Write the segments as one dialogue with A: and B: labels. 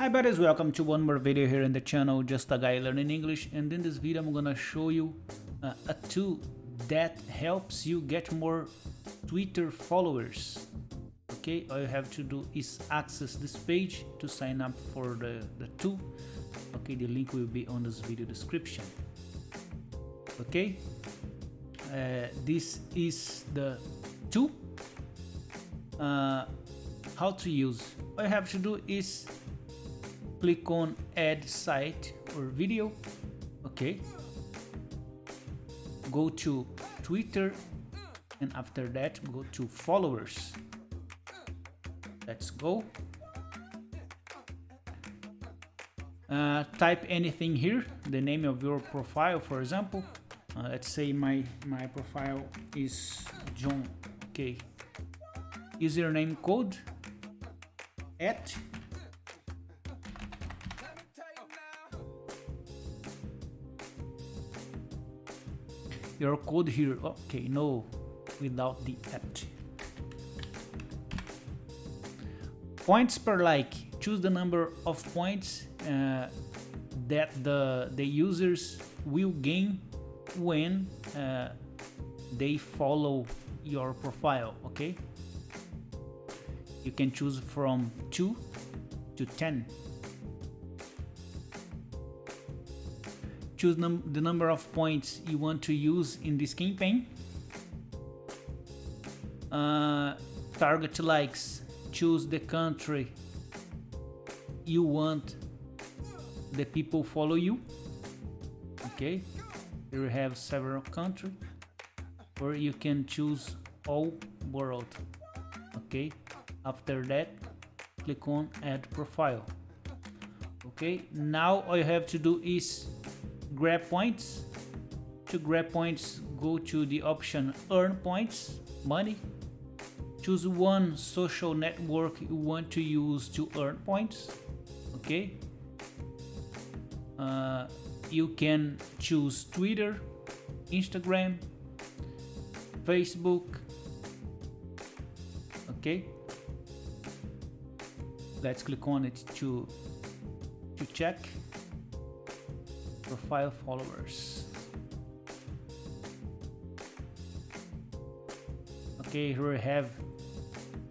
A: Hi buddies, welcome to one more video here in the channel, just a guy learning English and in this video I'm gonna show you uh, a tool that helps you get more Twitter followers. Okay, all you have to do is access this page to sign up for the, the tool. Okay, the link will be on this video description. Okay, uh, this is the tool. Uh, how to use. All you have to do is click on add site or video okay? Go to twitter and after that go to followers. Let's go. Uh, type anything here the name of your profile for example. Uh, let's say my my profile is john okay username code at your code here. Okay no without the at. Points per like. Choose the number of points uh, that the the users will gain when uh, they follow your profile okay? You can choose from 2 to 10 choose num the number of points you want to use in this campaign. Uh, target likes choose the country you want the people follow you. Okay we have several countries or you can choose all world. Okay after that click on add profile. Okay now all you have to do is grab points. To grab points go to the option earn points money. Choose one social network you want to use to earn points okay? Uh, you can choose Twitter Instagram Facebook okay? Let's click on it to to check profile followers. Okay here we have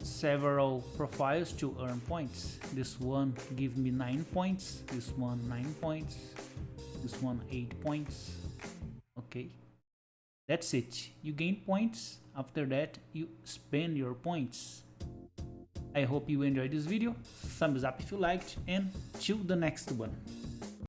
A: several profiles to earn points. This one give me nine points this one nine points this one eight points. Okay that's it. You gain points after that you spend your points. I hope you enjoyed this video, thumbs up if you liked, and till the next one.